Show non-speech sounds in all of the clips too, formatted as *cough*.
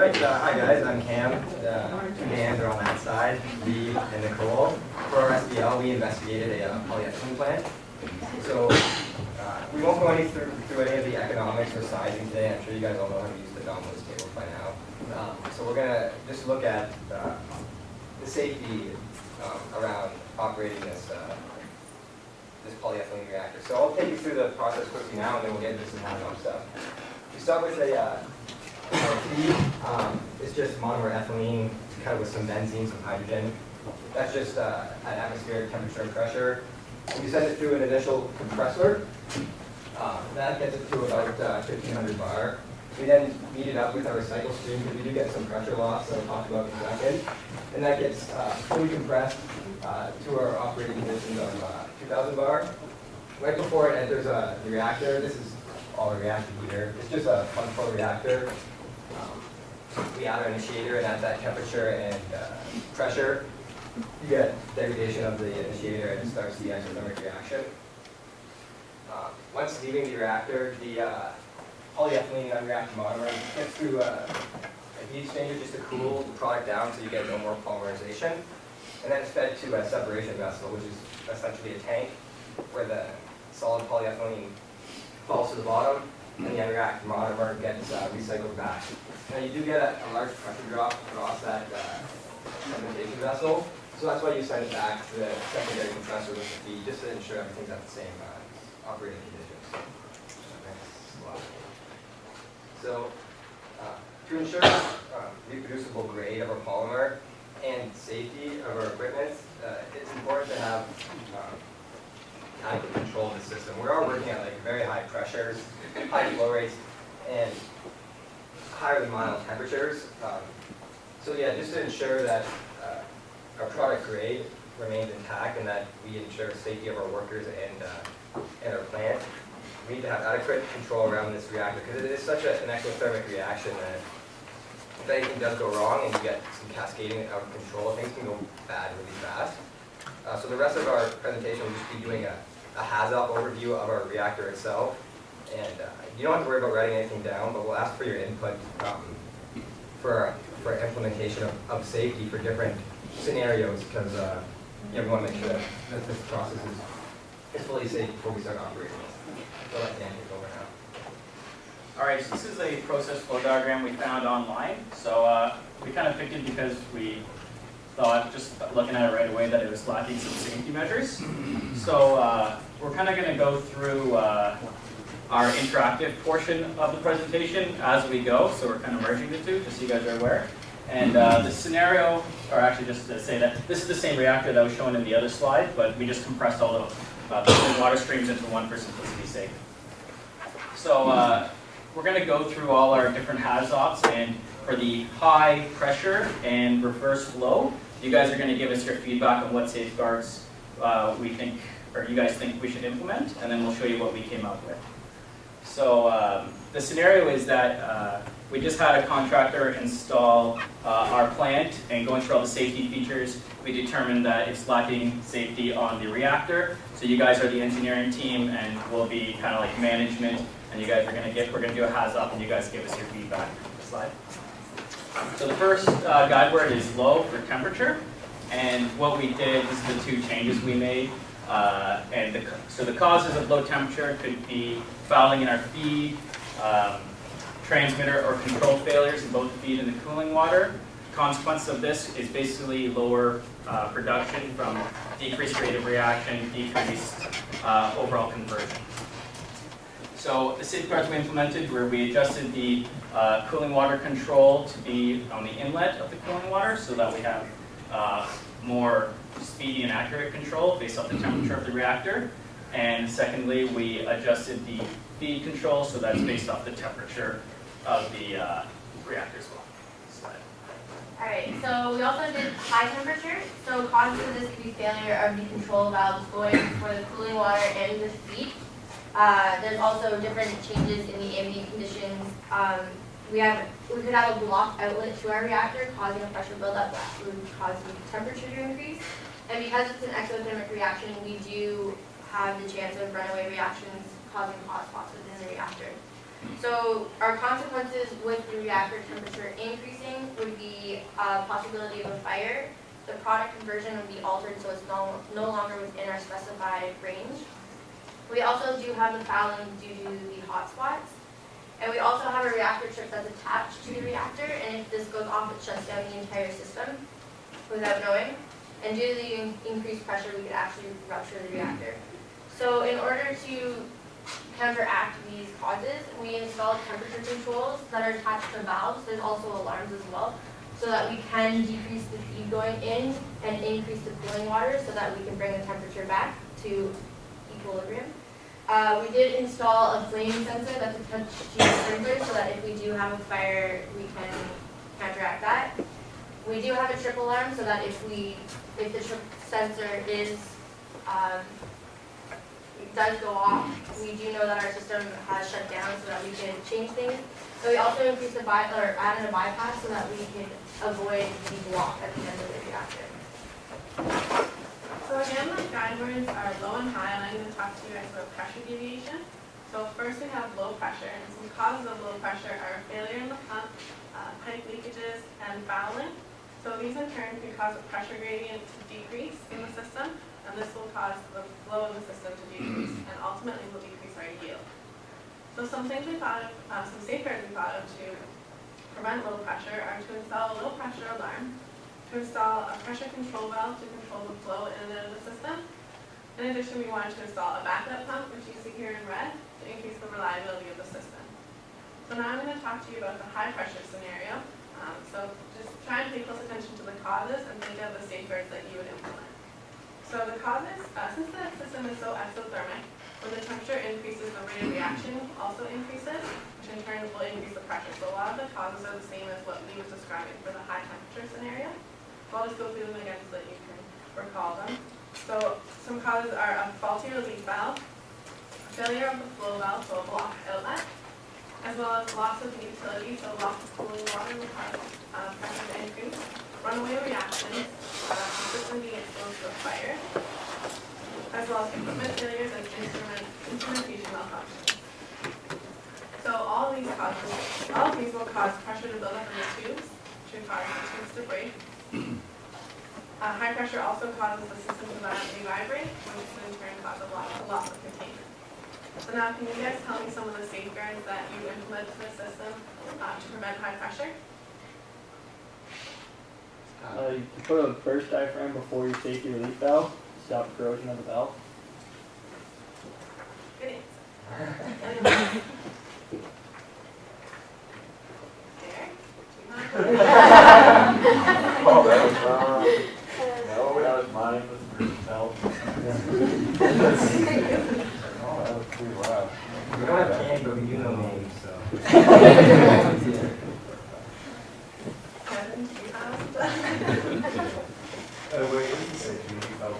Alright, uh, hi guys, I'm Cam. Uh, two Dans are on that side, Reed and Nicole. For our SBL, we investigated a uh, polyethylene plant. So, uh, we won't go any through, through any of the economics or sizing today. I'm sure you guys all know how to use the Domino's table by now. Um, so we're gonna just look at uh, the safety um, around operating this uh, this polyethylene reactor. So I'll take you through the process quickly now, and then we'll get into some hands-on stuff. We start with a uh, our. Um, it's just monomer ethylene cut with some benzene, some hydrogen. That's just uh, at atmospheric temperature and pressure. We send it through an initial compressor. Um, that gets it to about uh, 1500 bar. We then heat it up with our recycle stream because we do get some pressure loss that I'll talk about in a second. And that gets uh, fully compressed uh, to our operating conditions of uh, 2000 bar. Right before it enters uh, the reactor, this is all a reactor heater. It's just a plug flow reactor. Um, we add our initiator and at that temperature and uh, pressure, you get degradation of the initiator and it starts the exothermic reaction. Uh, once leaving the reactor, the uh, polyethylene unreacted monomer gets through a, a heat exchanger just to cool the product down so you get no more polymerization. And then it's fed to a separation vessel, which is essentially a tank where the solid polyethylene falls to the bottom and the unreacted monomer gets uh, recycled back. Now you do get a, a large pressure drop across that uh, fermentation vessel, so that's why you send it back to the secondary compressor with the feed, just to ensure everything's at the same uh, operating conditions. So, uh, to ensure uh, reproducible grade of our polymer and safety of our equipment, uh, it's important to have um, adequate control the system. We are working at like very high pressures, high flow rates, and higher than mild temperatures. Um, so yeah, just to ensure that uh, our product grade remains intact and that we ensure safety of our workers and, uh, and our plant, we need to have adequate control around this reactor because it is such a, an exothermic reaction that if anything does go wrong and you get some cascading out of control, things can go bad really fast. Uh, so the rest of our presentation will just be doing a, a HAZOP overview of our reactor itself. And uh, you don't have to worry about writing anything down, but we'll ask for your input um, for, for implementation of, of safety for different scenarios because uh, yeah, we want to make sure that, this process is, is fully safe before we start operating. So let Dan take over now. All right, so this is a process flow diagram we found online. So uh, we kind of picked it because we thought, just looking at it right away, that it was lacking some safety measures. So uh, we're kind of going to go through uh, our interactive portion of the presentation as we go. So we're kind of merging the two, just so you guys are aware. And uh, the scenario, or actually just to say that this is the same reactor that was shown in the other slide, but we just compressed all the uh, water streams into one for simplicity's sake. So uh, we're going to go through all our different HAZOPs, and for the high pressure and reverse flow, you guys are going to give us your feedback on what safeguards uh, we think, or you guys think we should implement, and then we'll show you what we came up with. So um, the scenario is that uh, we just had a contractor install uh, our plant and going through all the safety features, we determined that it's lacking safety on the reactor. So you guys are the engineering team and we'll be kind of like management and you guys are gonna get, we're gonna do a HAZOP and you guys give us your feedback. Slide. So the first uh, guide word is low for temperature. And what we did, this is the two changes we made. Uh, and the, so the causes of low temperature could be fouling in our feed, um, transmitter or control failures in both the feed and the cooling water. Consequence of this is basically lower uh, production from decreased rate of reaction, decreased uh, overall conversion. So the safeguards we implemented were we adjusted the uh, cooling water control to be on the inlet of the cooling water so that we have uh, more speedy and accurate control based off the temperature of the reactor. And secondly, we adjusted the feed control so that's based off the temperature of the uh, reactor as well. Slide. Alright, so we also did high temperature. So causes of this could be failure of the control valves going for the cooling water and the feed. Uh, there's also different changes in the ambient conditions. Um, we have we could have a blocked outlet to our reactor causing a pressure buildup that would cause the temperature to increase. And because it's an exothermic reaction, we do have the chance of runaway reactions causing hot spots within the reactor. So our consequences with the reactor temperature increasing would be a possibility of a fire. The product conversion would be altered, so it's no, no longer within our specified range. We also do have the fouling due to the hotspots. And we also have a reactor chip that's attached to the reactor, and if this goes off, it shuts down the entire system without knowing. And due to the in- increased pressure, we could actually rupture the reactor. So in order to counteract these causes, we installed temperature controls that are attached to valves. There's also alarms as well, so that we can decrease the feed going in and increase the cooling water so that we can bring the temperature back to equilibrium. Uh, we did install a flame sensor that's attached to the sprinkler so that if we do have a fire, we can counteract that. We do have a trip alarm so that if we, if the trip sensor is, um, does go off, we do know that our system has shut down so that we can change things. So we also increased the by, or added a bypass so that we can avoid the block at the end of the reactor. So again, my guide words are low and high, and I'm going to talk to you guys about pressure deviation. So first we have low pressure, and some causes of low pressure are failure in the pump, uh, pipe leakages, and fouling. So these in turn can cause a pressure gradient to decrease in the system, and this will cause the flow in the system to decrease, and ultimately will decrease our yield. So some things we thought of, uh, some safeguards we thought of to prevent low pressure are to install a low pressure alarm, to install a pressure control valve to control the flow in and out of the system. In addition, we wanted to install a backup pump, which you see here in red, to increase the reliability of the system. So now I'm going to talk to you about the high pressure scenario. Um, so just try and pay close attention to the causes and think of the safeguards that you would implement. So the causes, uh, since the system is so exothermic, when the temperature increases, the rate of reaction also increases, which in turn will increase the pressure. So a lot of the causes are the same as what Lee was describing for the high temperature scenario. I'll just go through them again so that you can recall them. So some causes are a faulty relief valve, failure of the flow valve, so a block outlet, as well as loss of utility, so loss of cooling water cause uh, pressure increase, runaway reactions, uh, system being exposed to a fire, as well as equipment failures and instrument, instrumentation malfunctions. So all these causes, all of these will cause pressure to build up in the tubes, which will cause the tubes to break. Uh, high pressure also causes the system to violently vibrate, which in turn causes a loss, a loss of containment. So now, can you guys tell me some of the safeguards that you implement to the system uh, to prevent high pressure? Uh, you put a burst diaphragm before you take your safety relief valve to stop corrosion of the valve. Good answer. *laughs* There. *laughs* Oh, that was wrong. No, that was mine, was Bruce Oh, that was pretty loud. We don't have names, but we do know names, so. Kevin, do you have? Uh, wait, you say, Judy? That?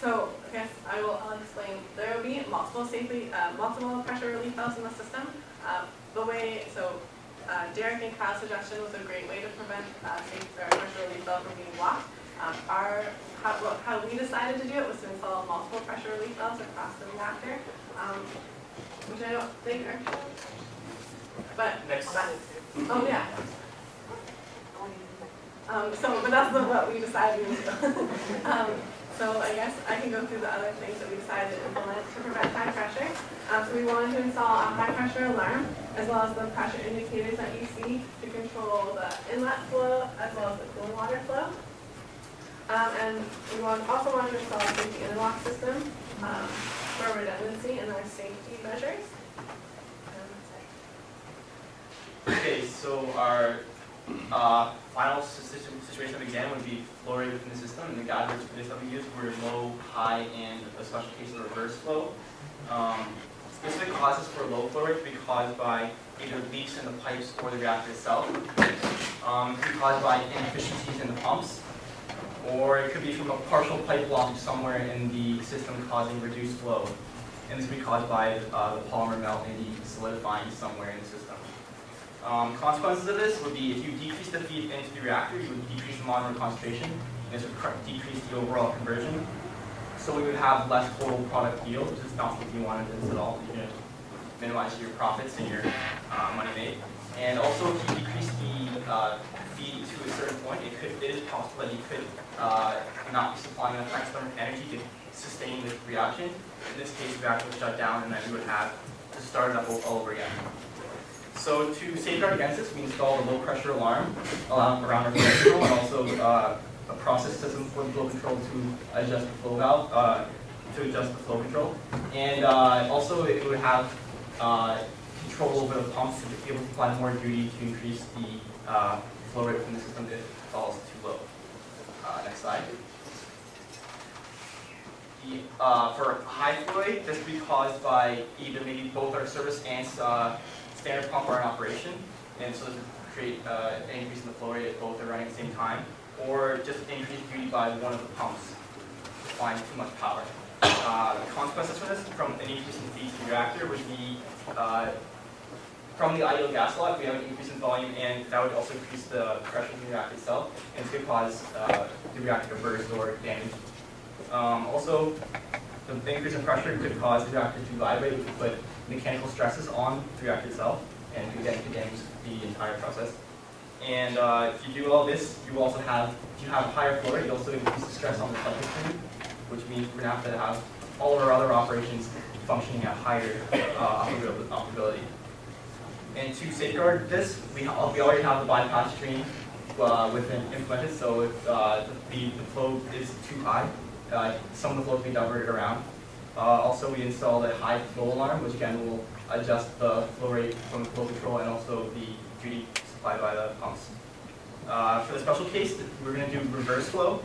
So, I guess I will, I'll explain. There will be multiple safely, uh, multiple pressure relief valves in the system. Um, the way, so, uh, Derek and Kyle's suggestion was a great way to prevent, uh, safe, or pressure relief valve from being blocked. Um, our, how, well, how we decided to do it was to install multiple pressure relief valves across the reactor, um, which I don't think are, but. Next. Oh, yeah. Um, so, but that's what we decided to do. *laughs* Um, so I guess I can go through the other things that we decided to implement to prevent high pressure. Um, so we wanted to install a high pressure alarm, as well as the pressure indicators that you see to control the inlet flow, as well as the cooling water flow. Um, and we want, also install a safety interlock system, um, for redundancy and our safety measures. Okay, so our uh, final situation of exam would be flow rate within the system, and the guidelines for this that we used were low, high, and a special case of reverse flow. Um, Specific causes for low flow rate could be caused by either leaks in the pipes or the reactor itself. Um, it could be caused by inefficiencies in the pumps, or it could be from a partial pipe blockage somewhere in the system causing reduced flow. And this could be caused by uh, the polymer melt and the solidifying somewhere in the system. Um, consequences of this would be if you decrease the feed into the reactor, you would decrease the monomer concentration, and this would decrease the overall conversion. So we would have less total product yield, which is not something you wanted at all. You know, minimize your profits and your uh, money made. And also, if you decrease the uh, to a certain point, it could it is possible that you could uh, not be supplying enough external energy to sustain the reaction. In this case, the reactor would shut down, and then we would have to start it up all over again. So to safeguard against this, we installed a low pressure alarm around around our *coughs* control, and also uh, a process system for the flow control to adjust the flow valve, uh, to adjust the flow control. And uh, also it would have uh, control over the pumps to be able to apply more duty to increase the uh, flow rate from the system if it falls too low. Uh, next slide. The, uh, for high flow rate, this would be caused by either maybe both our service and standard pump are in operation, and so this would create an increase in the flow rate if both are running at the same time, or just increased duty by one of the pumps applying too much power. Uh, the consequences for this, from an increase in feed to the reactor, would be uh, from the ideal gas law, we have an increase in volume, and that would also increase the pressure in the reactor itself, and this could cause uh, the reactor to burst or damage. Um, also, the increase in pressure could cause the reactor to vibrate, which would put mechanical stresses on the reactor itself, and could damage the entire process. And uh, if you do all this, you also have, if you have higher flow rate, you also increase the stress on the subject stream, which means we're gonna have to have all of our other operations functioning at higher uh, operability-. And to safeguard this, we, we already have the bypass stream uh, within implemented, so if uh, the, the flow is too high, uh, some of the flow can be diverted around. Uh, also, we installed a high flow alarm, which again will adjust the flow rate from the flow control and also the duty supplied by the pumps. Uh, for the special case, we're going to do reverse flow.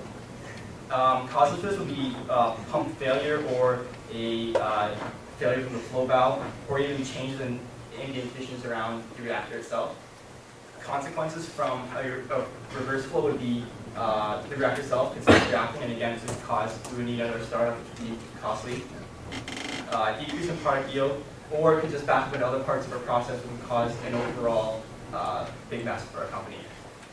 Um, causes for this would be uh, pump failure or a uh, failure from the flow valve, or even changes in ambient conditions around the reactor itself. Consequences from a, a reverse flow would be uh, the reactor itself could start reacting, and again, this would cause we would need another startup, which would be costly. Uh, decrease in product yield, or it could just back up into other parts of our process, would cause an overall uh, big mess for our company.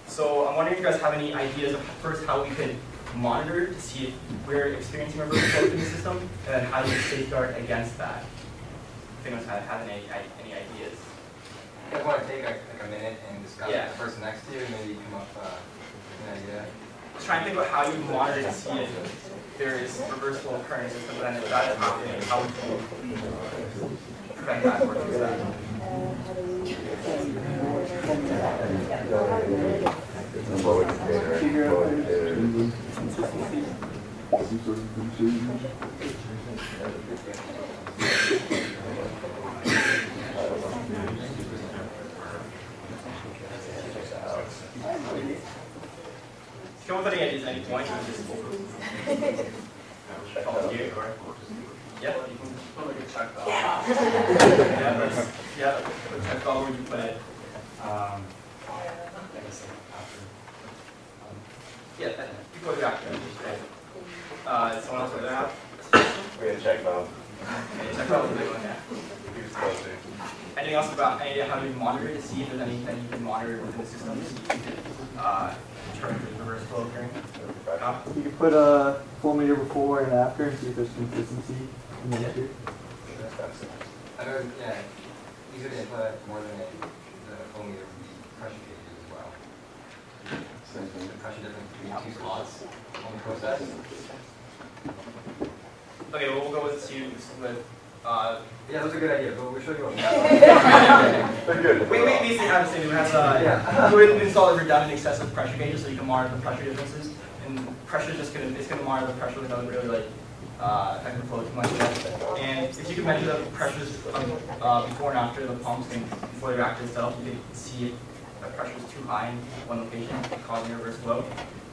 So I'm wondering if you guys have any ideas of first how we could monitor to see if we're experiencing reverse flow in the system, and then how do we safeguard against that? If anyone's had, had any, any ideas? You guys want to take like, like a minute and discuss Yeah. with the person next to you, and maybe come up uh, with an idea? Just trying to think about how you monitor to see if there is reverse flow occurring in the system, and then if that is happening, how would you prevent that or fix that? Yeah, you can Put a check valve. *laughs* Yeah, yeah, that's all where you put it. Um, I guess after, um, Yeah, that- you go to the actor. Uh, someone else with that? We had a check valve. Okay, check out the big one, yeah. He was supposed to. Anything else about, any idea how you monitor to see if there's anything you can monitor within the system to see if you could, uh, determine if there's reverse flow occurring? Uh, You could put a flow meter before and after and see if there's consistency in the meter. I know, yeah, easier to input more than a, the phone meter would be pressure gauges as well. The pressure difference between two slots on the process. Okay, well, we'll go with two, with, uh, Yeah, that's a good idea, but we'll show you what we *laughs* They're good. we, we basically have the same, we have, uh, Yeah. *laughs* we would install a redundant excessive pressure gauges so you can monitor the pressure differences. And pressure is just gonna, it's gonna monitor the pressure without really like, uh, affecting the flow too much. And if you can measure the pressures uh, before and after the pumps and before the reactor itself, you can see if the pressure is too high in one location, causing reverse flow.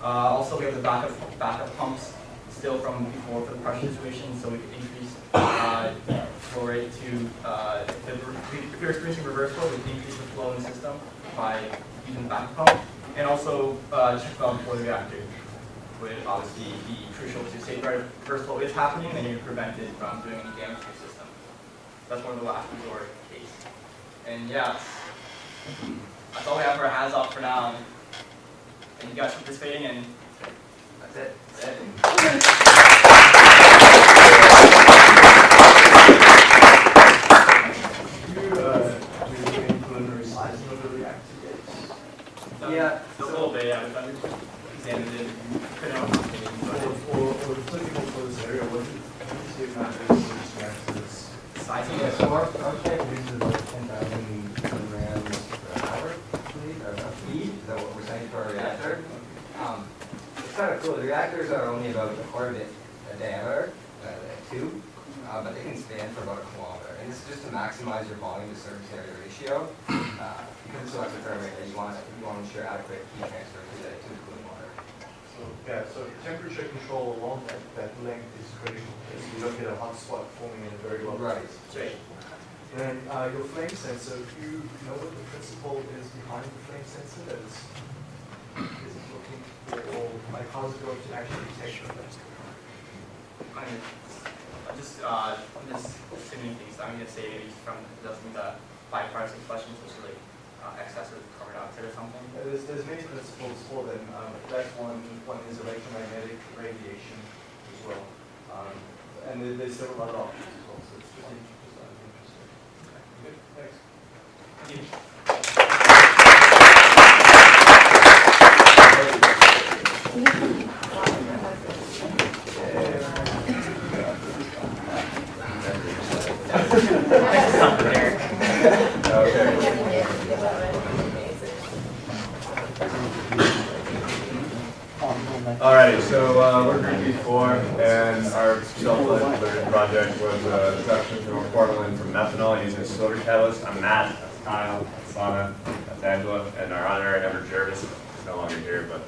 Uh, also, we have the backup, backup pumps still from before for the pressure situation, so we can increase, uh, flow rate to, uh, if you're experiencing reverse flow, we can increase the flow in the system by using the backup pump. And also, uh, check valve before the reactor obviously be crucial to safeguard reverse flow is happening, and you prevent it from doing any damage to your system. That's one of the last resort case. And yeah, that's- all we have for our hands off for now. And you guys for participating, and That's it. that's it. sizing it, so our, our plant produces about ten thousand kilograms per hour, I believe, or of feed, is that what we're saying for our reactor? Um, it's kind of cool, the reactors are only about a quarter of a diameter, uh, two, uh, but they can span for about a kilometer. And this is just to maximize your volume to surface area ratio, uh, because it's so exothermic that you want, you want to ensure adequate heat transfer to the, to the cooling water. So, yeah, so temperature control along that, that length is critical. As you look at a hot spot forming in a very low Right. concentration. Then, uh, your flame sensor, do you know what the principle is behind the flame sensor that is, is it looking for, or like how's it going to actually detect the flame? I'm gonna- I'm just, uh, I'm just assuming things, I'm gonna say maybe from, some of the byproducts of combustion, such as like, uh, excessive carbon dioxide or something. Uh, There's, there's many principles for them. Um, that's one, one is electromagnetic radiation as well. Um, and there- there's several other options as well, so it's just, in- just out of interest. Good, thanks. Thank you. Alrighty, so uh, Four, and our self-led project was uh, production from formalin from methanol using a silver catalyst. I'm Matt, that's Kyle, that's Sana, that's Angela, and our honorary member Jervis is no longer here, but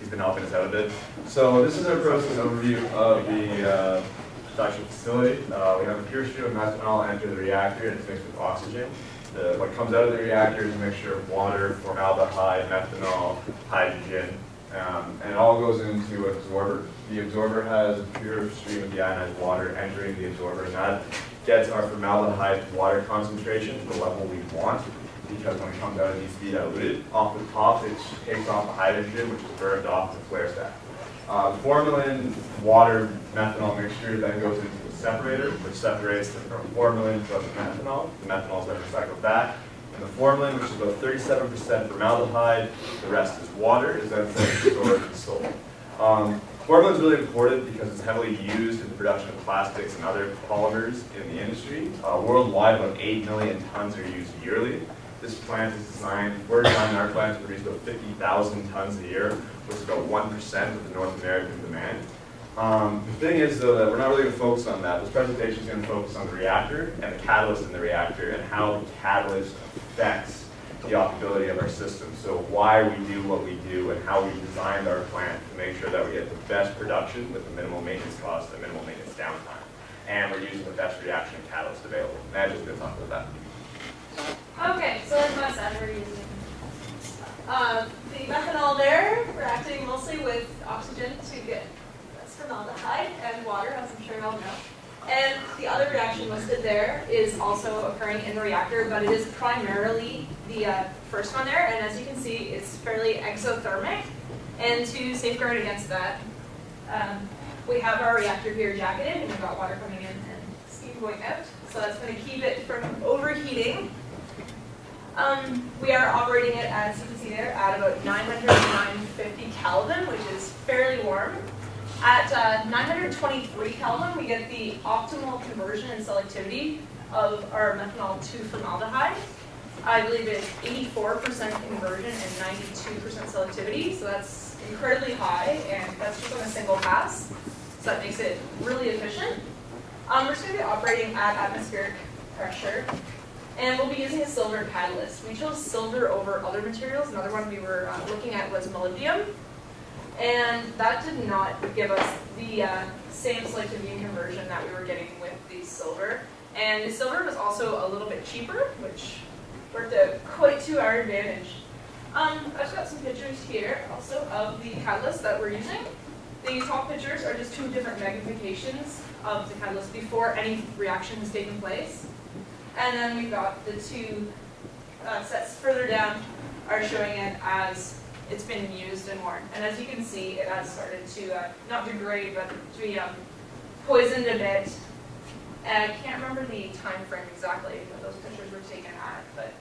he's been helping us out a bit. So this is our process overview of the uh, production facility. Uh, we have a pure stream of methanol enter the reactor, and it's mixed with oxygen. The, what comes out of the reactor is a mixture of water, formaldehyde, methanol, hydrogen, um, and it all goes into absorber. The absorber has a pure stream of deionized water entering the absorber, and that gets our formaldehyde water concentration to the level we want, because when it comes out, it needs to be diluted. Off the top, it takes off the hydrogen, which is burned off the flare stack. Uh, formalin, water, methanol mixture then goes into a separator, which separates the formalin from the methanol. The methanol is then recycled back. And the formalin, which is about 37% formaldehyde, the rest is water, is then stored and sold. Um, formalin is really important because it's heavily used in the production of plastics and other polymers in the industry. Uh, worldwide, about 8 million tons are used yearly. This plant is designed, we're designing our plant to produce about 50,000 tons a year, which is about 1% of the North American demand. Um, the thing is, though, that we're not really going to focus on that. This presentation is going to focus on the reactor and the catalyst in the reactor and how the catalyst affects the operability of our system. So why we do what we do and how we designed our plant to make sure that we get the best production with the minimal maintenance cost and minimal maintenance downtime. And we're using the best reaction catalyst available. Matt just going to talk about that. Okay, so as Matt said, we're using um, the methanol there, reacting mostly with oxygen to get formaldehyde and water, as I'm sure you all know. And the other reaction listed there is also occurring in the reactor, but it is primarily the uh, first one there. And as you can see, it's fairly exothermic. And to safeguard against that, um, we have our reactor here jacketed, and we've got water coming in and steam going out. So that's going to keep it from overheating. Um, we are operating it, as you can see there, at about 900 to 950 Kelvin, which is fairly warm. At uh, 923 Kelvin, we get the optimal conversion and selectivity of our methanol to formaldehyde. I believe it's 84% conversion and 92% selectivity, so that's incredibly high, and that's just on a single pass. So that makes it really efficient. Um, we're just going to be operating at atmospheric pressure, and we'll be using a silver catalyst. We chose silver over other materials. Another one we were uh, looking at was molybdenum. And that did not give us the uh, same selectivity and conversion that we were getting with the silver. And the silver was also a little bit cheaper, which worked out quite to our advantage. Um, I've got some pictures here also of the catalyst that we're using. The top pictures are just two different magnifications of the catalyst before any reaction has taken place. And then we've got the two uh, sets further down are showing it as it's been used and worn. And as you can see, it has started to, uh, not degrade, but to be um, poisoned a bit. And I can't remember the time frame exactly that those pictures were taken at, but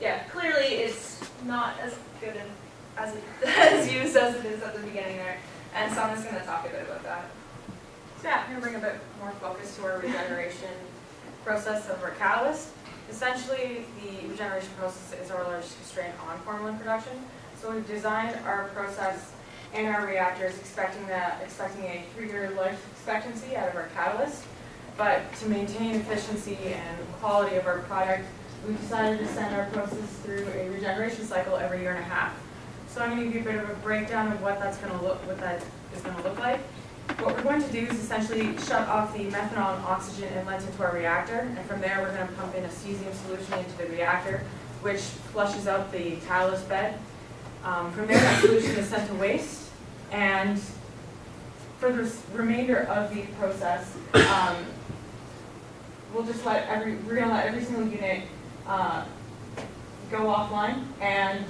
yeah, clearly it's not as good as, it, *laughs* as used as it is at the beginning there. And Sana's going to talk a bit about that. So yeah, I'm going to bring a bit more focus to our regeneration process of our catalyst. Essentially, the regeneration process is our largest constraint on formalin production. So we've designed our process and our reactors expecting that, expecting a three-year life expectancy out of our catalyst. But to maintain efficiency and quality of our product, we decided to send our process through a regeneration cycle every year and a half. So I'm gonna give you a bit of a breakdown of what that's gonna look, what that is gonna look like. What we're going to do is essentially shut off the methanol and oxygen inlet into our reactor, and from there, we're gonna pump in a cesium solution into the reactor, which flushes out the catalyst bed. Um, from there, that solution is sent to waste, and for the remainder of the process, um, we'll just let every, we're gonna let every single unit, uh, go offline and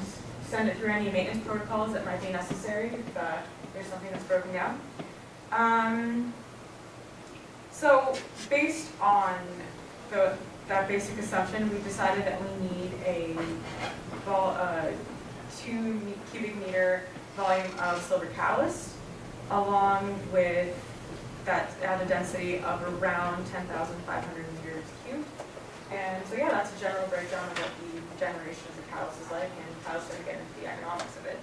send it through any maintenance protocols that might be necessary if, uh, there's something that's broken down. Um, so based on the, that basic assumption, we decided that we need a uh, two cubic meter volume of silver catalyst along with that, uh, at a density of around ten thousand five hundred meters cubed. And so yeah, that's a general breakdown of what the generation of the catalyst is like and how to get into the economics of it.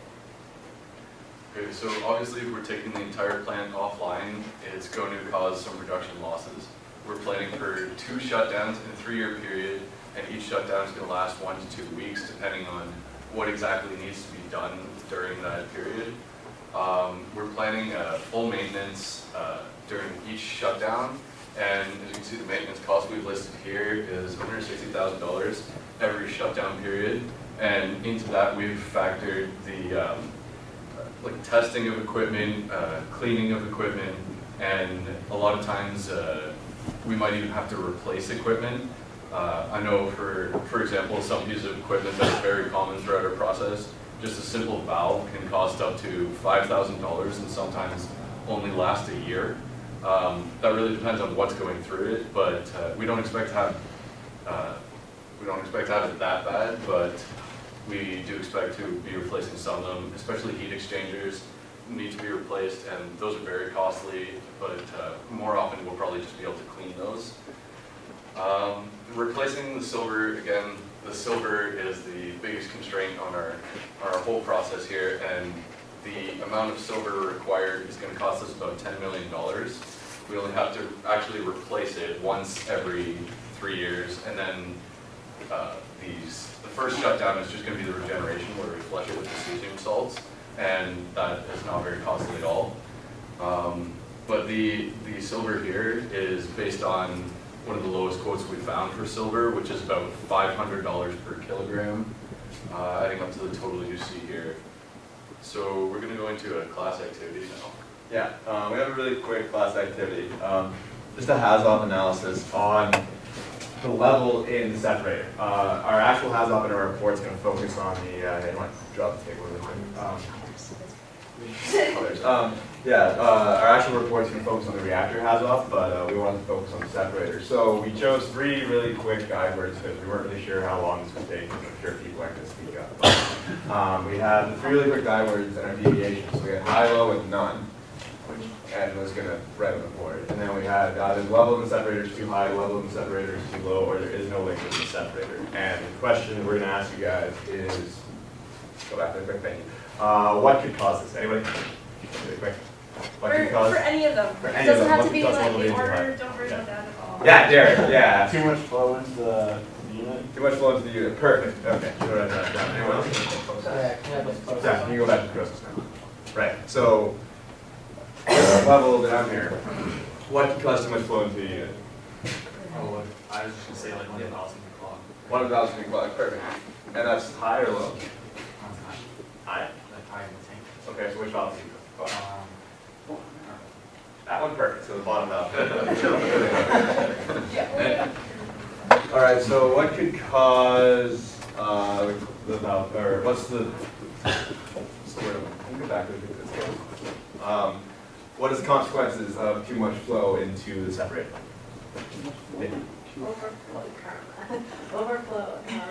Okay, so obviously if we're taking the entire plant offline, it's going to cause some production losses. We're planning for two shutdowns in a three-year period, and each shutdown is gonna last one to two weeks, depending on what exactly needs to be done during that period. Um, we're planning a full maintenance, uh, during each shutdown, and as you can see, the maintenance cost we've listed here is hundred sixty thousand dollars every shutdown period. And into that, we've factored the, um, like testing of equipment, uh, cleaning of equipment, and a lot of times, uh, we might even have to replace equipment. Uh, I know for, for example, some pieces of equipment that are very common throughout our process, just a simple valve can cost up to five thousand dollars and sometimes only last a year. Um, that really depends on what's going through it, but, uh, we don't expect to have, uh, we don't expect to have it that bad, but we do expect to be replacing some of them, especially heat exchangers need to be replaced, and those are very costly, but uh, more often we'll probably just be able to clean those. Um, Replacing the silver, again, the silver is the biggest constraint on our, our whole process here, and the amount of silver required is gonna cost us about ten million dollars. We only have to actually replace it once every three years, and then uh, these, the first shutdown is just gonna be the regeneration where we flush it with the cesium salts, and that is not very costly at all. Um, But the, the silver here is based on one of the lowest quotes we found for silver, which is about five hundred dollars per kilogram, uh, adding up to the total you see here. So we're gonna go into a class activity now. Yeah, um, we have a really quick class activity. Um, just a HAZOP analysis on the level in the separator. Uh, our actual HAZOP in our report is going to focus on the, uh, you might drop the table really quick. Um, others. *laughs* Um, yeah, uh, our actual report is going to focus on the reactor HAZOP, but uh, we wanted to focus on the separator. So we chose three really quick guide words because we weren't really sure how long this would take. I'm sure people aren't going to speak up. But, um, we have the three really quick guide words and our deviations. So we had high, low, and none Which and was gonna write on the board. And then we had either the level in the separator is too high, level in the separator is too low, or there is no liquid in the separator. And the question we're gonna ask you guys is, go back there quick, you. Uh, what could cause this? Anybody? Really quick. What For, cause? for any of them. For It any of doesn't them, have what to be like level in order, don't worry Yeah. about that at all. Yeah, Derek, yeah. Too much flow into the unit. Too much flow into the unit, perfect, okay. Should write that down. Anyone else? Yeah, can you go back to the process now? Right, so, level down here, what could cause too much flow into the unit? Oh, I was just gonna say like one thousand o'clock. One thousand feet clock, perfect. And that's high or low? High. Like high in the tank. Okay, so which valve do you go? Um, That one perfect, so the bottom valve. *laughs* All right, so what could cause, uh, the valve, or what's the, what's the word? Let me go back to this. Um, what is the consequences of too much flow into the separator? Overflow, karma. *laughs* Overflow, um,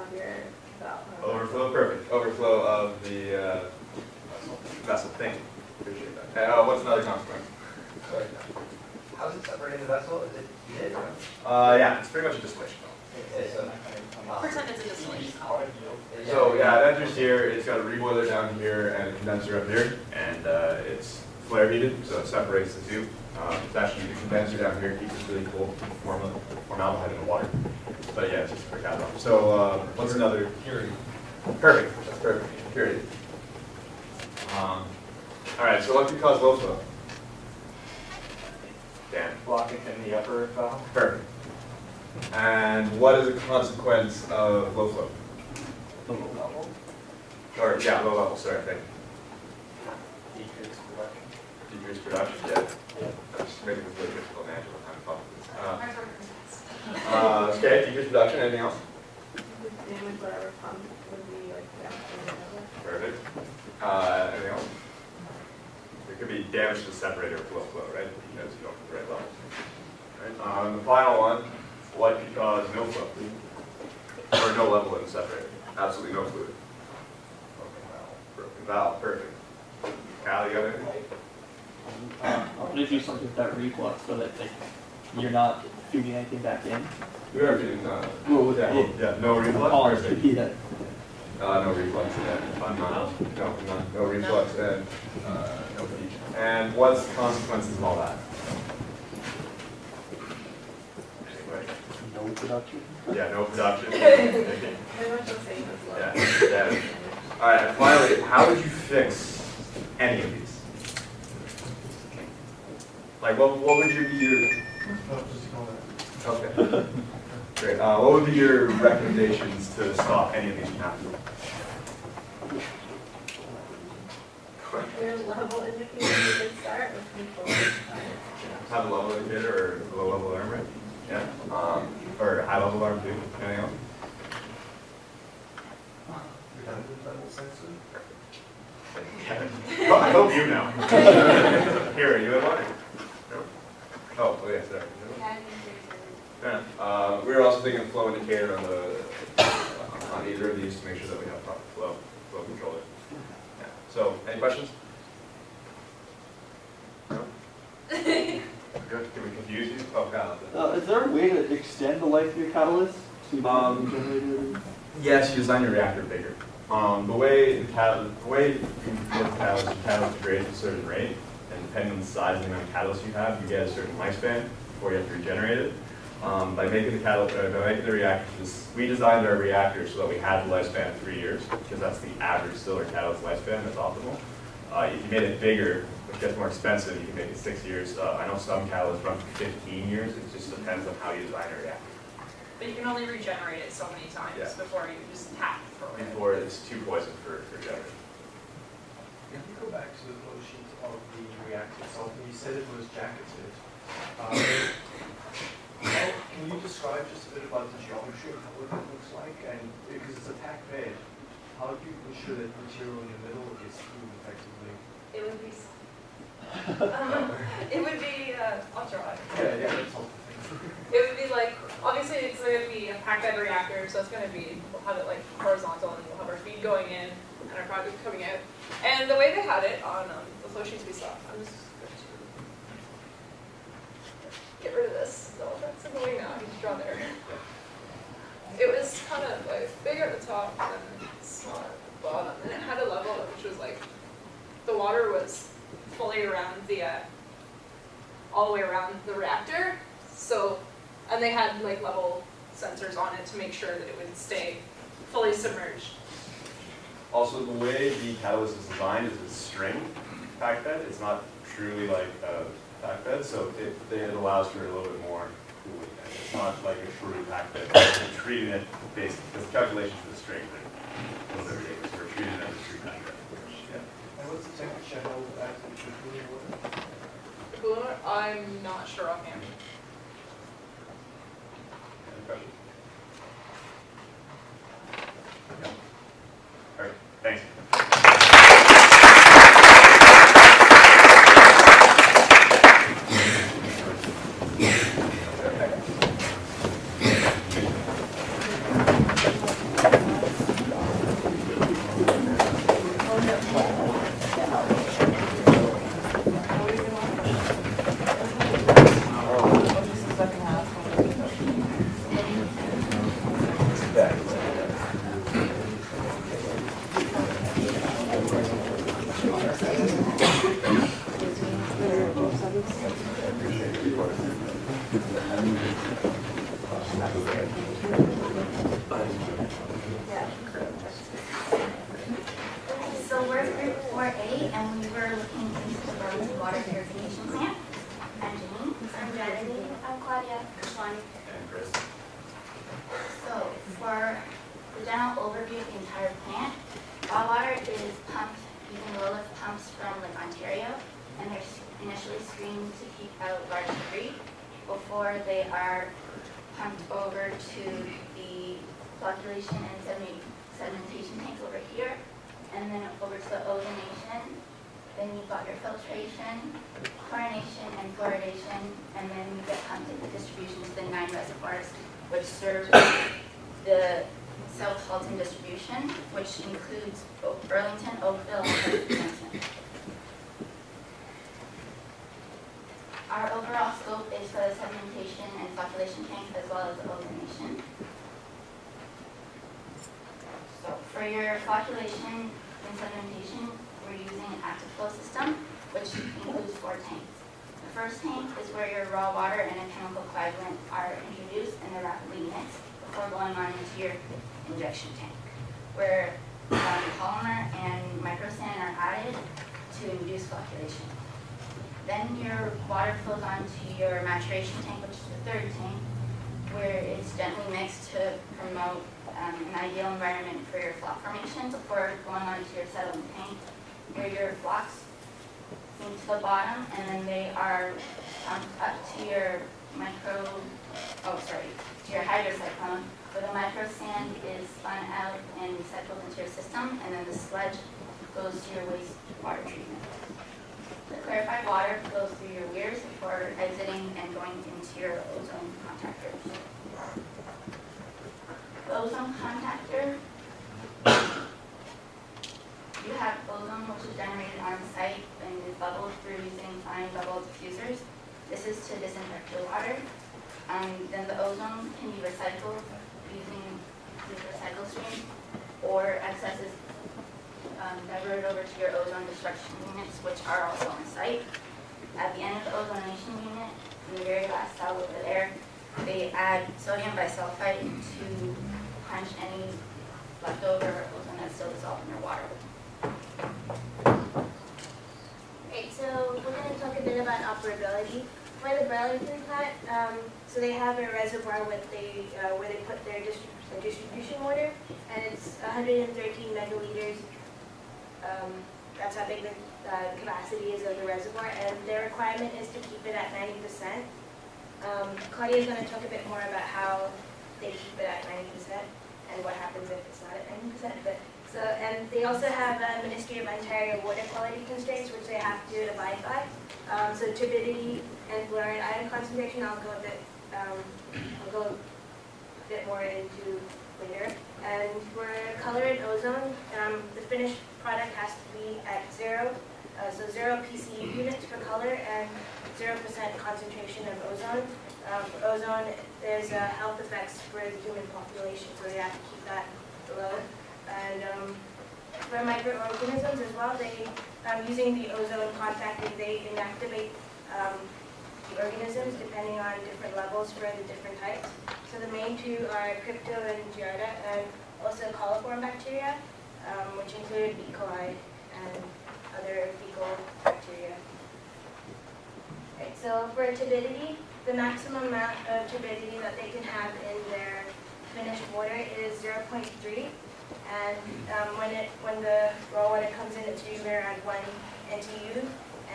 of your valve. Overflow, perfect. Overflow of the, uh, vessel, thank you. Appreciate that. Uh, what's another consequence? Sorry. how's it separating the vessel? Is it heated? Uh, yeah, it's pretty much a distillation well. Okay, so, uh, Pretend it's a distillation. So yeah, it enters here, it's got a reboiler down here and a condenser up here, and uh, it's flare heated, so it separates the two. Um, It's actually, the condenser down here keeps it really cool, formal- formaldehyde in the water. But yeah, it's just for cat So uh, what's another? Purity. Perfect, that's perfect, purity. Um, All right, so what could cause low flow? Dan? Blocking in the upper valve. Perfect. And what is a consequence of low flow? Low level. Or, yeah, low level, sorry, thank you. Decreased production. Decreased production, yeah. That's making this really difficult to answer what kind of thought this. Uh, uh, Okay, decreased production, anything else? Damage whatever pump would be like downstream. Perfect. Uh, anything else? There could be damage to the separator with low flow, right? Because you don't the right level. Right, um, the final one, what could cause no flow? Or no level in separator? Absolutely no fluid. Broken valve, Broken valve, perfect. Cal, you got anything? Uh, I'm gonna do something with that reflux so that like, you're not feeding anything back in. We are doing, uh, Well, with yeah, yeah, no reflux, Oh, perfect. *laughs* yeah. Uh, no reflux, yeah, I'm not, no, none, no reflux and, uh, no feed. And what's the consequences of all that? Anybody? No production. Yeah, no production. *laughs* Pretty much the same as low. Yeah, yeah. All right, and finally, how would you fix any of these? Like, what, what would you be your, No, just ignore that. Okay. Great, uh, what would be your recommendations to stop any of these from happening? Your level indicator you could start with control. Have a level indicator or a low level alarm, right? Yeah, um, or high level alarm too, anything else? Redundant level sensor? Yeah. Well, I hope you know. *laughs* Here, you have one? No? Oh, oh, yes, there. Fair enough. Uh, we were also thinking of flow indicator on the, on either of these to make sure that we have proper flow, flow controller. Yeah. So, any questions? No? *laughs* Good, can we confuse you? Oh, God. Uh, is there a way to extend the life of your catalyst? to Um. Yes, you design your reactor bigger. Um, the way the catalyst, the way you work catalyst, the catalyst degrades at a certain rate, and depending on the size and the amount of catalyst you have, you get a certain lifespan before you have to regenerate it. Um, by making the catalyst, uh, by making the reactors, we designed our reactors so that we had the lifespan of three years, because that's the average still catalyst lifespan, that's optimal. Uh, if you made it bigger, which gets more expensive, you can make it six years. Uh, I know some catalysts run for fifteen years, it just depends on how you design a reactor. But you can only regenerate it so many times Yeah. before you just have to throw it. Before it's too poison for, for generating. Can you go back to the flow sheet of the reactor itself? You said it was jacketed. Um, how- Can you describe just a bit about the geometry of what it looks like? And because it's a packed bed, how do you ensure that material in the middle gets through effectively? It would be, um, *laughs* it would be, uh, I'll draw it. Yeah, yeah, that's helpful. It would be like, obviously it's gonna be a packed bed reactor, so it's gonna be, we'll have it like horizontal and we'll have our feed going in and our product coming out. And the way they had it on um, the flow sheets we saw, I'm just going to get rid of this, no, that's annoying now, I need to draw there. It was kind of like bigger at the top and smaller at the bottom, and it had a level which was like, the water was fully around the, uh, all the way around the reactor, so, and they had like level sensors on it to make sure that it would stay fully submerged. Also, the way the catalyst is designed is a string pack bed. It's not truly like a pack bed, so it, it allows for a little bit more cooling. It's not like a true pack bed. We're treating it based, because the calculations for the string are a little bit ridiculous. We're treating it as a true pack bed. Yeah. And what's the temperature held at the cooling water? Cooler, I'm not sure offhand. Any questions? Yeah. All right, thanks. Tank as well as the ozonation. So for your flocculation and sedimentation, we're using an Actiflo system, which includes four tanks. The first tank is where your raw water and a chemical coagulant are introduced and they're rapidly mixed before going on into your injection tank, where um, polymer and microsand are added to induce flocculation. Then your water flows onto your maturation tank, which is the third tank, where it's gently mixed to promote um, an ideal environment for your flock formation before going onto your settling tank, where your flocks sink to the bottom, and then they are pumped up to your micro, oh, sorry, to your hydrocyclone, where the micro sand is spun out and recycled into your system, and then the sludge goes to your wastewater treatment. Clarified water flows through your weirs before exiting and going into your ozone contactors. The ozone contactor, you have ozone which is generated on site and is bubbled through using fine bubble diffusers. This is to disinfect your water. Um, then the ozone can be recycled using the recycle stream or excess is um, diverted over to your ozone destruction units, which are also on site. At the end of the ozonation unit, in the very last cell over there, they add sodium bisulfite to quench any leftover ozone that's still dissolved in your water. Right, so we're going to talk a bit about operability. For the Burlington plant, um, so they have a reservoir with uh, where they put their distribution water, and it's 113 megaliters. Um, that's how big the uh, capacity is of the reservoir, and their requirement is to keep it at 90%. Um, Claudia is going to talk a bit more about how they keep it at 90% and what happens if it's not at 90%. But so, and they also have a Ministry of Ontario water quality constraints, which they have to abide by. Um, so turbidity and fluoride ion concentration, I'll go a bit, um, I'll go a bit more into later. And for color and ozone, um, the finished product has to be at zero, uh, so zero PCU units for color and zero percent concentration of ozone. Um, for ozone, there's uh, health effects for the human population, so we have to keep that low. And um, for microorganisms as well, they, um, using the ozone contacting, they inactivate um, the organisms depending on different levels for the different types. So the main two are crypto and giardia, and also coliform bacteria, um, which include E. coli and other fecal bacteria. Right, so for turbidity, the maximum amount of turbidity that they can have in their finished water is 0.3. And um, when it when the raw water comes in, it's usually around 1 NTU.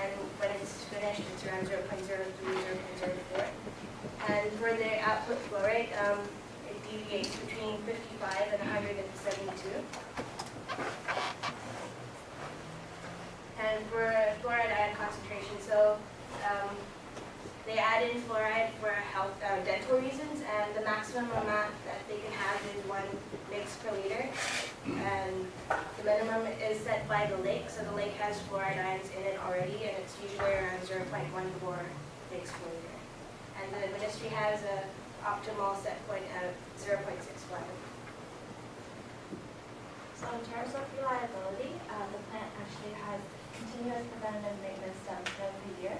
And when it's finished, it's around 0.03, 0.04. And for the output flow rate, um, it deviates between 55 and 172. And for fluoride ion concentration, so um, they add in fluoride for health, uh, dental reasons, and the maximum amount that they can have is one mix per liter. And the minimum is set by the lake, so the lake has fluoride ions in it already, and it's usually around 0.14 mix per liter and the ministry has an optimal set point of 0.61. So in terms of reliability, uh, the plant actually has continuous preventative maintenance done throughout the year.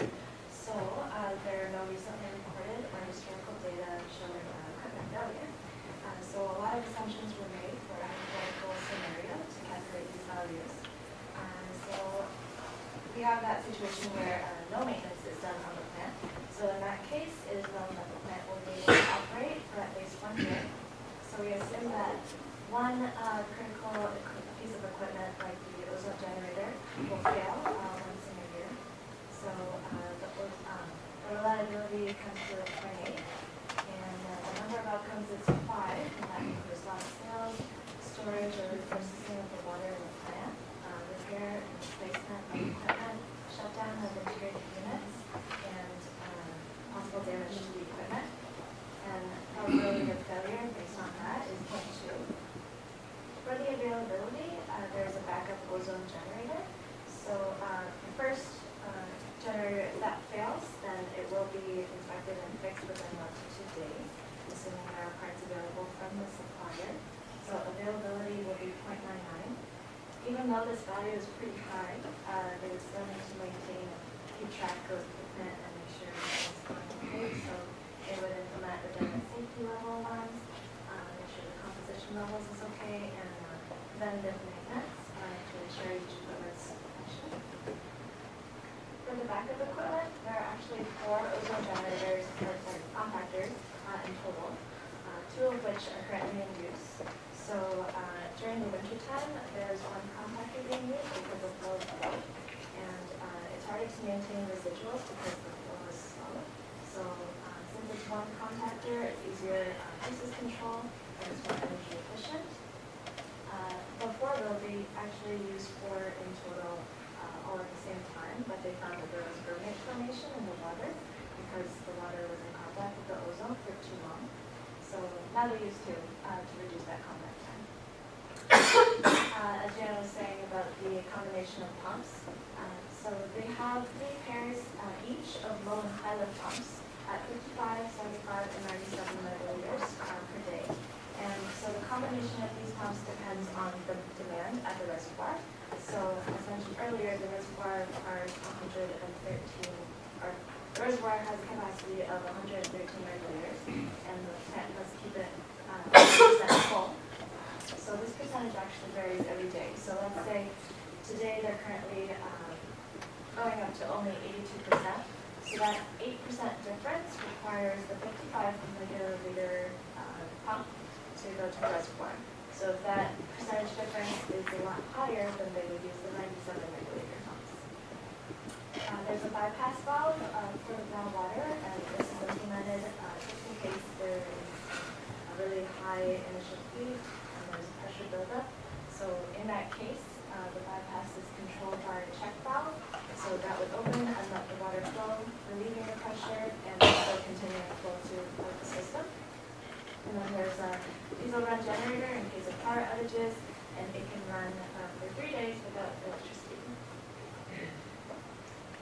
So uh, there are no recently reported or historical data showing uh, equipment failure. Uh, so a lot of assumptions were made for a hypothetical scenario to calculate these values. Uh, so we have that situation where uh, no maintenance is done on the plant. So in that case, year. So we assume that one uh, critical piece of equipment, like the ozone generator, will fail uh, once in a year. So uh, the um, the reliability comes to a point eight. And uh, the number of outcomes is five, and that includes lost sales, storage or processing of the water in the plant, uh, repair and replacement of equipment, shutdown of integrated units, and uh, possible damage to the equipment. And probability of failure based on that is 0.2. For the availability, uh, there's a backup ozone generator. So uh, the first uh, generator, if that fails, then it will be inspected and fixed within one to two days, there are parts available from the supplier. So availability will be 0.99. Even though this value is pretty high, uh, they would still need to maintain, keep track of equipment and make sure everything's going okay. So they would implement redundant safety level alarms, uh, make sure the composition levels is okay, and uh, maintenance uh, to ensure each equipment's function. For the backup equipment, there are actually four ozone generators, or sorry, contactors uh, in total, uh, two of which are currently in use. So uh, during the winter time, there's one contactor being used because of low flow. And uh, it's harder to maintain residuals because the flow is slow. So since it's one contactor, it's easier basis control and it's more energy efficient. Before, they'll be actually used for in total all at the same time, but they found that there was bromate formation in the water because the water was in contact with the ozone. Now they're used to, uh, to reduce that contact time. Uh, as Jan was saying about the combination of pumps, uh, so they have three pairs uh, each of low and high lift pumps at 55, 75, and 97 milliliters uh, per day. And so the combination of these pumps depends on the demand at the reservoir. So as mentioned earlier, the reservoir are 113, or reservoir has a capacity of 113 milliliters, and the plant must keep it uh, 100% full. So this percentage actually varies every day. So let's say today they're currently um, going up to only 82%. So that 8% difference requires the 55 milliliter uh, pump to go to the reservoir. So if that percentage difference is a lot higher, then they would use the 97 milliliter. Uh, there's a bypass valve uh, for the groundwater, and this is implemented uh, just in case there is a really high initial feed and there's pressure buildup. So in that case, uh, the bypass is controlled by a check valve. So that would open and let the water flow, relieving the pressure and also continuing to flow to the system. And then there's a diesel run generator in case of power outages, and it can run uh, for three days without electricity.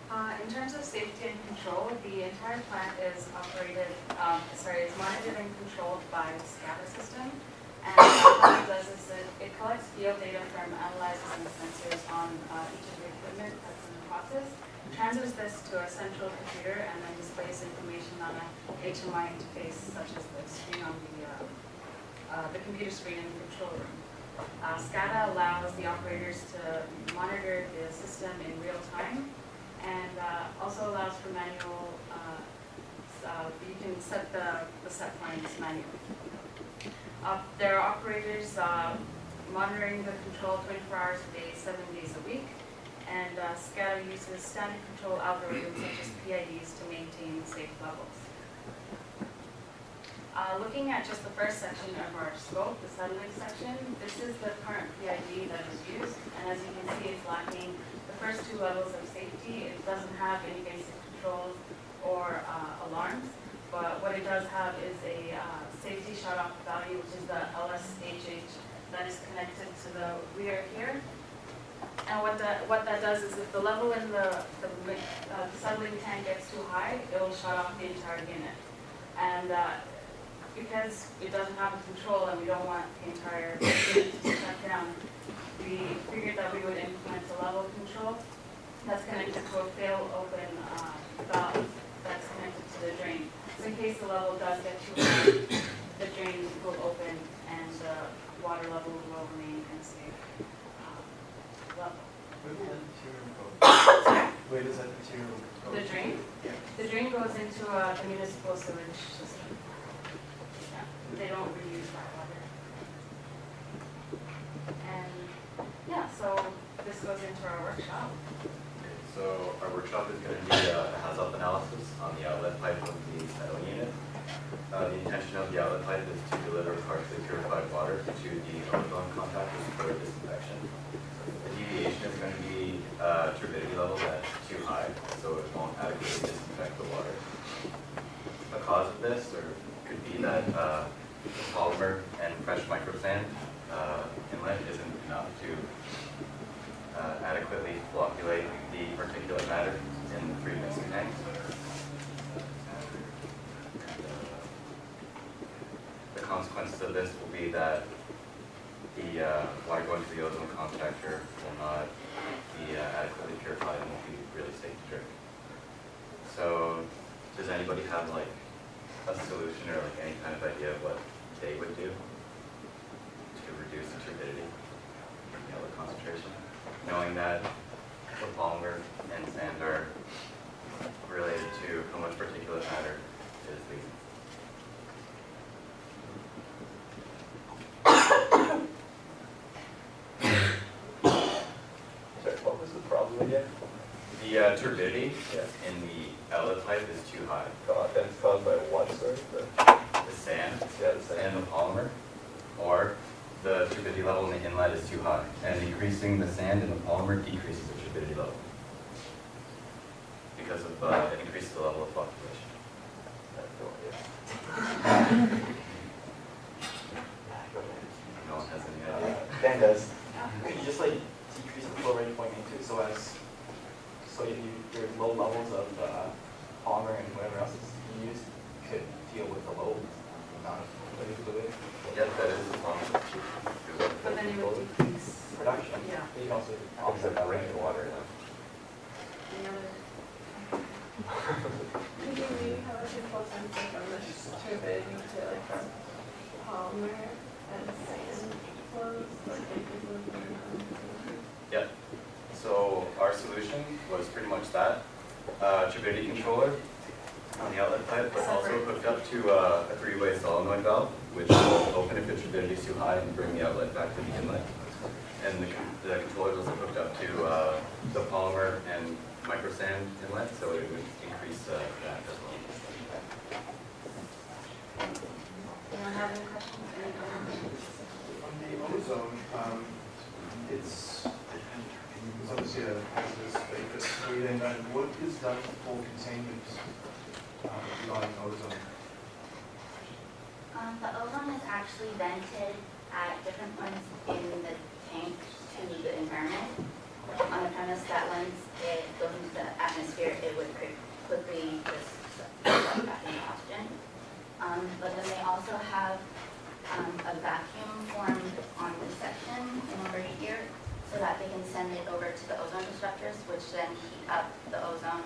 Uh, in terms of safety and control, the entire plant is operated, um, sorry, is monitored and controlled by the SCADA system. And what it does is it, it collects field data from analyzers and sensors on uh, each of the equipment that's in the process, transfers this to a central computer, and then displays information on a HMI interface such as the screen on the, uh, uh, the computer screen in the control room. Uh, SCADA allows the operators to monitor the system in real time and uh, also allows for manual, uh, uh, you can set the, the set points manually. Uh, There are operators monitoring the control 24 hours a day, seven days a week, and uh, SCADA uses standard control algorithms such as PIDs to maintain safe levels. Uh, Looking at just the first section of our scope, the settling section, this is the current PID that is used, and as you can see, it's lacking first two levels of safety. It doesn't have any basic controls or uh, alarms, but what it does have is a uh, safety shut-off value, which is the LSHH that is connected to the rear here. And what that, what that does is if the level in the, the uh, the settling tank gets too high, it will shut off the entire unit. And uh, because it doesn't have a control and we don't want the entire unit to shut down, we figured that we would implement a level control that's connected to a fail-open uh, valve that's connected to the drain. So in case the level does get too high, the drain will open and the water level will remain in a safe uh, level. What is the interior code? Where does that material go? The drain? Yeah. The drain goes into a municipal sewage system. Yeah, They don't reuse that water. And, yeah, so this goes into our workshop. So our workshop is going to be a hazard analysis on the outlet pipe of the metal unit. Uh, the intention of the outlet pipe is to deliver partially purified water to the ozone contactors for disinfection. The deviation is going to be uh, turbidity level that's too high, so it won't adequately disinfect the water. The cause of this, or could be that uh, the polymer and fresh microsand uh, inlet isn't enough to uh, adequately flocculate the particulate matter in the three mixing tanks. The consequences of this will be that the uh, water going to the ozone contactor will not be uh, adequately purified and won't be really safe to drink. So, does anybody have like a solution or like any kind of idea of what they would do to reduce the turbidity, know, the concentration? knowing that the polymer and sand are related to how much particulate matter is leaving. Sorry, what was the problem again? The turbidity in the outlet pipe is too high. God, and it's caused by what, sorry? The- The sand Yeah, the sand. and the polymer, or the turbidity level in the inlet is too high. And increasing the sand in the polymer decreases the turbidity level. Because of, uh, it increases the level of flocculation. I have no idea. No one has any idea. Dan does. Could you just like decrease the flow rate point into so as, so if you, your low levels of uh, polymer and whatever else is used could deal with the low amount of liquid fluid Yeah, that is a problem. But then you would decrease, production. Yeah. But you can also Offset the rainwater then. the other, Could you maybe have like a full sensor from this turbidity to like from polymer and sand flows, like if it was Yep. So our solution was pretty much that. Uh, turbidity controller on the outlet pipe, but also hooked up to uh, a three-way solenoid valve, which will open if the turbidity is too high and bring the outlet back to the inlet. And the, con- the controller is also hooked up to uh, the polymer and microsand inlet, so it would increase uh, that as well. anyone have any questions? Any comments? On ozone, um, it's, it's obviously a hazardous vapor screen, and what is done for containment um, regarding ozone? Um, the ozone is actually vented at different points in the tank to the environment. On the premise that once it goes into the atmosphere, it would quick- quickly just back into oxygen. Um, but then they also have, um, a vacuum formed on this section in over here so that they can send it over to the ozone disruptors, which then heat up the ozone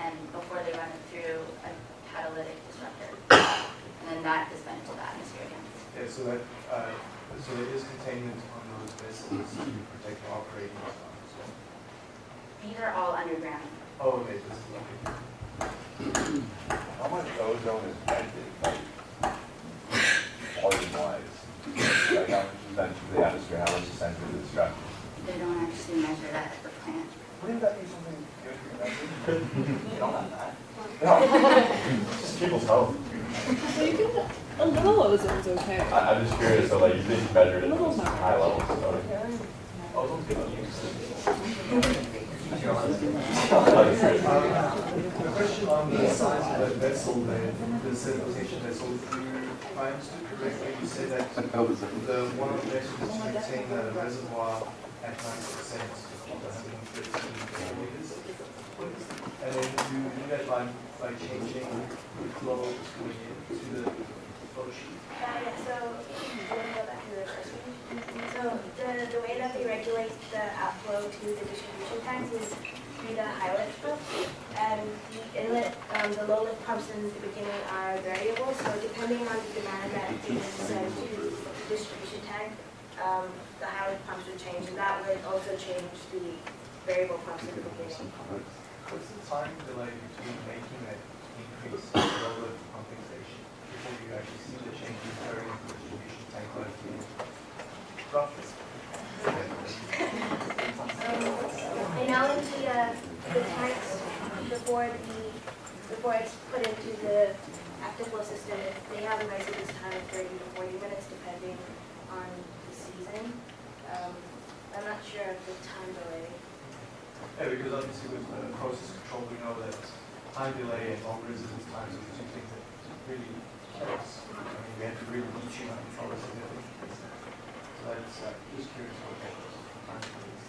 and before they run it through a catalytic disruptor. And then that is vented to the atmosphere again. Yeah, so that, uh, so there is containment on those vessels to protect the operating zone as well. These are all underground. Oh, okay, this is okay. How much ozone is vented, like, volume wise? Like, how much is vented to the atmosphere, how much is sent to the structure? They measure that at the plant. Wouldn't that be something good for your You don't have that. No, just people's health. Well, you can, a little ozone's okay. I, I'm just curious, so like, you think you measured it at Little's high levels, so. Ozone's good to use. Um, A question on the size of that vessel there, the sedimentation vessel, if I understood correctly, you said that the one objective is to maintain a reservoir at ninety percent of hundred and then you do that by, by changing the flow to the, flow sheet. Yeah, so? So, the, the way that they regulate the outflow to the distribution tanks is through the high lift pump. And the inlet, um, the low lift pumps in the beginning are variable, so depending on the demand that is sent to the distribution tank, um, the high lift pumps would change, and that would also change the variable pumps in the beginning. What's the time delay between making an increase in load of pumping station before you actually see the change occurring in the distribution tank life? Roughly. And now into uh, the tanks before the, before it's put into the Actiflo system, they have a residence time of thirty to forty minutes depending on the. Um, I'm not sure of the time delay. Yeah, because obviously with uh, process control, we know that time delay and long residence times are the two things that really kill us. I mean, we have to really be tune on control significantly. So that's, uh, just curious what that is. time delays.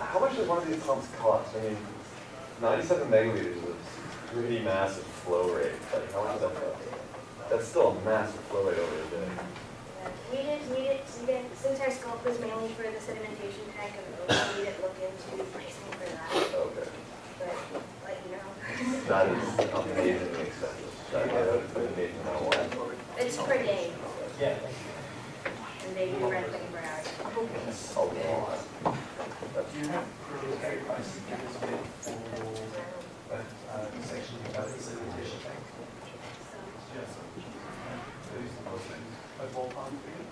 How much does one of these pumps cost? I mean, ninety-seven megaliters is a pretty massive flow rate, like, how much does that cost? That's still a massive flow rate over a day. We did, we did, we did, since our scope was mainly for the sedimentation tank, and we didn't look into pricing for that, Okay. but let you know. That is amazingly expensive. That, that amazing amount of water. It's per day, Yeah. and they do rent twenty-four hours. That's a lot. Do you have crews very price to give us a bid for that, uh, section about the sedimentation tank? Yes. Those those things. Figure?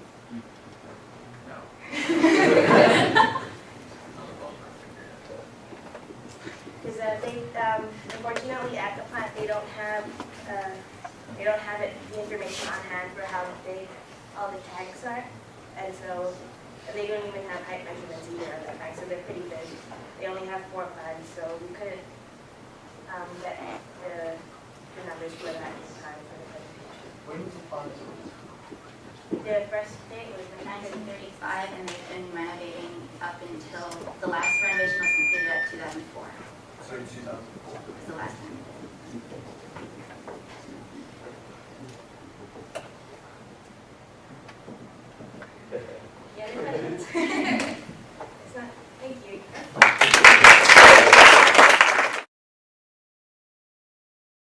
Because uh, they, um, unfortunately, at the plant, they don't have, uh, they don't have it, the information on hand for how big all the tanks are. And so they don't even have height measurements either of the tanks, so they're pretty big. They only have four plans, so we couldn't um, get the, the numbers for that time for the presentation. When was the plant the first date was in 1935, and they've been renovating up until the last renovation was completed at 2004. So 2004 the last time. *laughs* Yeah, *laughs*